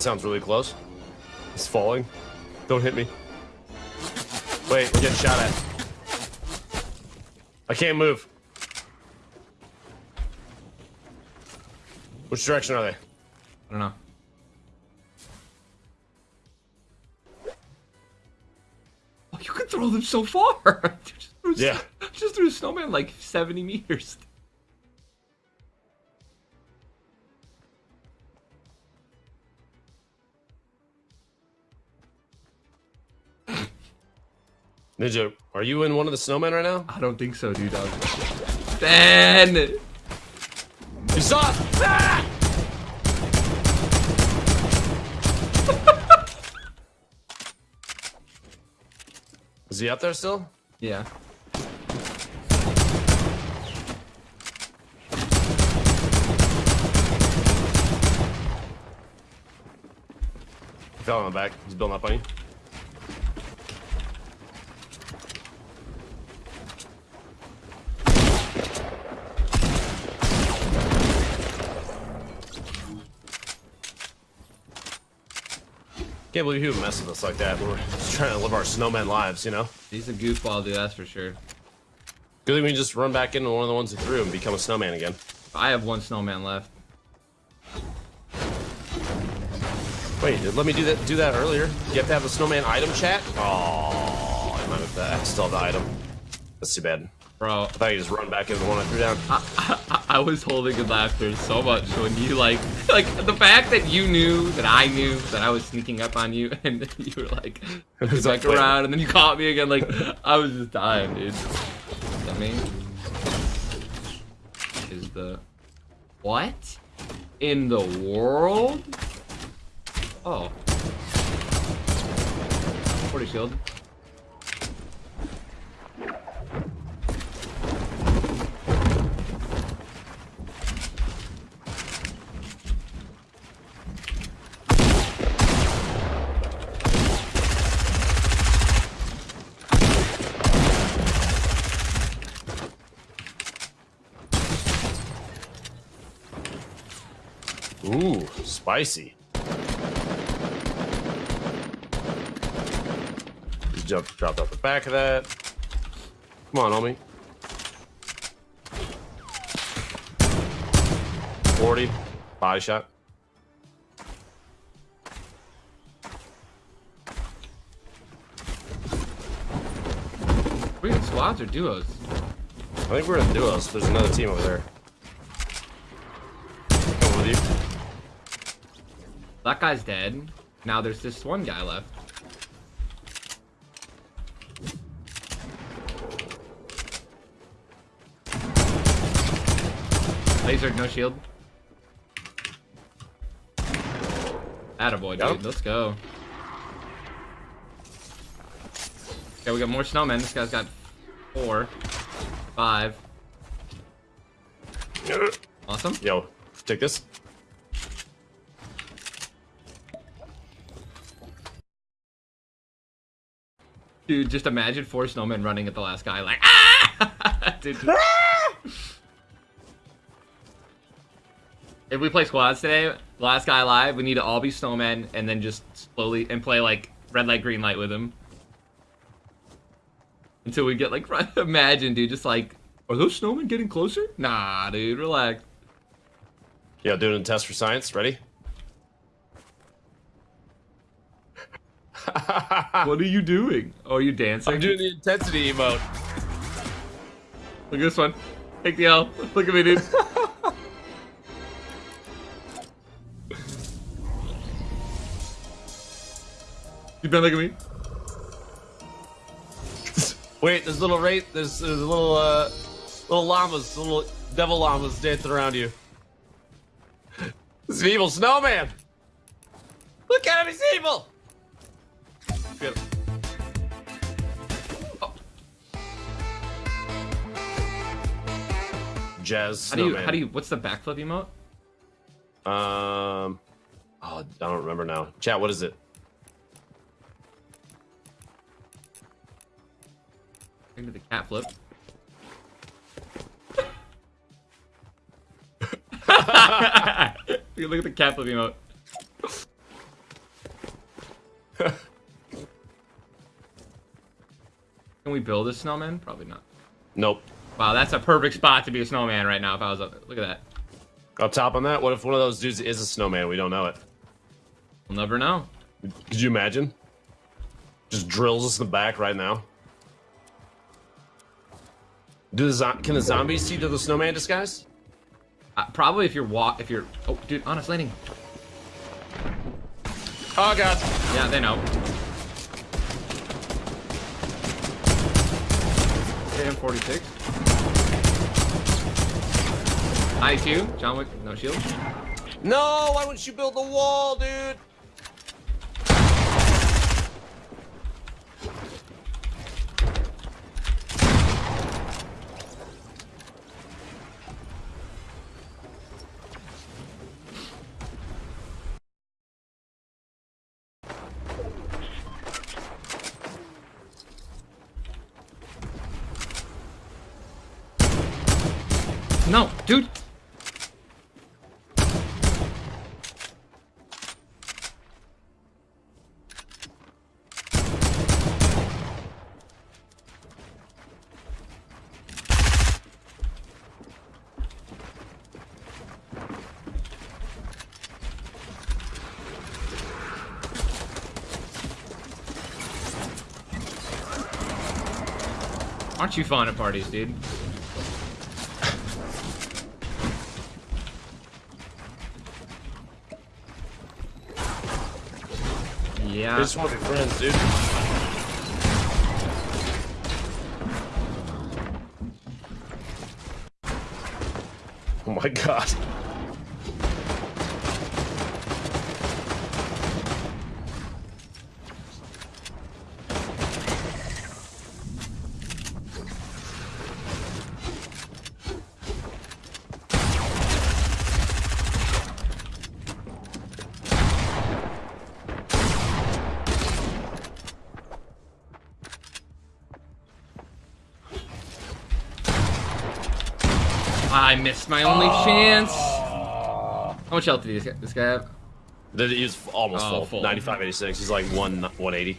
Sounds really close. It's falling. Don't hit me. Wait, we're getting shot at. I can't move. Which direction are they? I don't know. Oh, you can throw them so far. just Yeah. Just threw a snowman like 70 meters. Ninja, are you in one of the snowmen right now? I don't think so, dude. I Ben! You saw it! Ah! Is he up there still? Yeah. He fell on the back. He's building up on you. Can't believe he would mess with us like that. We're just trying to live our snowman lives, you know? He's a goofball, dude. That's for sure. Good thing we can just run back into one of the ones he threw and become a snowman again. I have one snowman left. Wait, let me do that do that earlier. You have to have a snowman item chat? Oh, I might have to I still have the item. That's too bad. Bro, I thought you just run back into the one I threw down. I, I, I was holding in laughter so much when you like, like the fact that you knew that I knew that I was sneaking up on you, and you were like, was back like, around, and then you caught me again. Like, I was just dying, dude. That me is the what in the world? Oh, 40 shield. Ooh, spicy. Just jump, dropped off the back of that. Come on, homie. 40. Body shot. We in squads or duos? I think we're in duos. There's another team over there. Coming with you. That guy's dead. Now there's this one guy left. Laser, no shield. Attaboy, dude. Let's go. Okay, we got more snowmen. This guy's got four, five. Awesome. Yo, take this. Dude, just imagine four snowmen running at the last guy like ah! Dude, if we play squads today, last guy live, we need to all be snowmen and then just slowly and play like red light, green light with him. Until we get like imagine, dude, just like are those snowmen getting closer? Nah, dude, relax. Yeah, doing a test for science. Ready? What are you doing? Oh, are you dancing? I'm doing the intensity emote. Look at this one. Take the L. Look at me, dude. you been look at me? Wait, there's little rate. There's, there's little uh, little llamas, little devil llamas dancing around you. This is an evil snowman. Look at him, he's evil. Good. Oh. Jazz How do you? How do you? What's the backflip emote? Um, oh, I don't remember now. Chat, what is it? Into the cat flip. You Look at the cat flip emote. Can we build a snowman? Probably not. nope. Wow, that's a perfect spot to be a snowman right now. If I was up, look at that. Up top on that, what if one of those dudes is a snowman? We don't know it. We'll never know. Could you imagine? Just drills us in the back right now. Do the can the zombies see through the snowman disguise? Uh, probably if you're walk, if you're. Oh, dude, honest landing. Oh god. Yeah, they know. Okay, M46. 92. John Wick, no shield. No, why wouldn't you build the wall, dude? No, dude. Aren't you fun at parties, dude? They Yeah. just want to be friends, dude. Oh my god. I missed my only chance. How much health did this guy, this guy have? He was almost Oh, full. full. 95, 86. He's like one 180.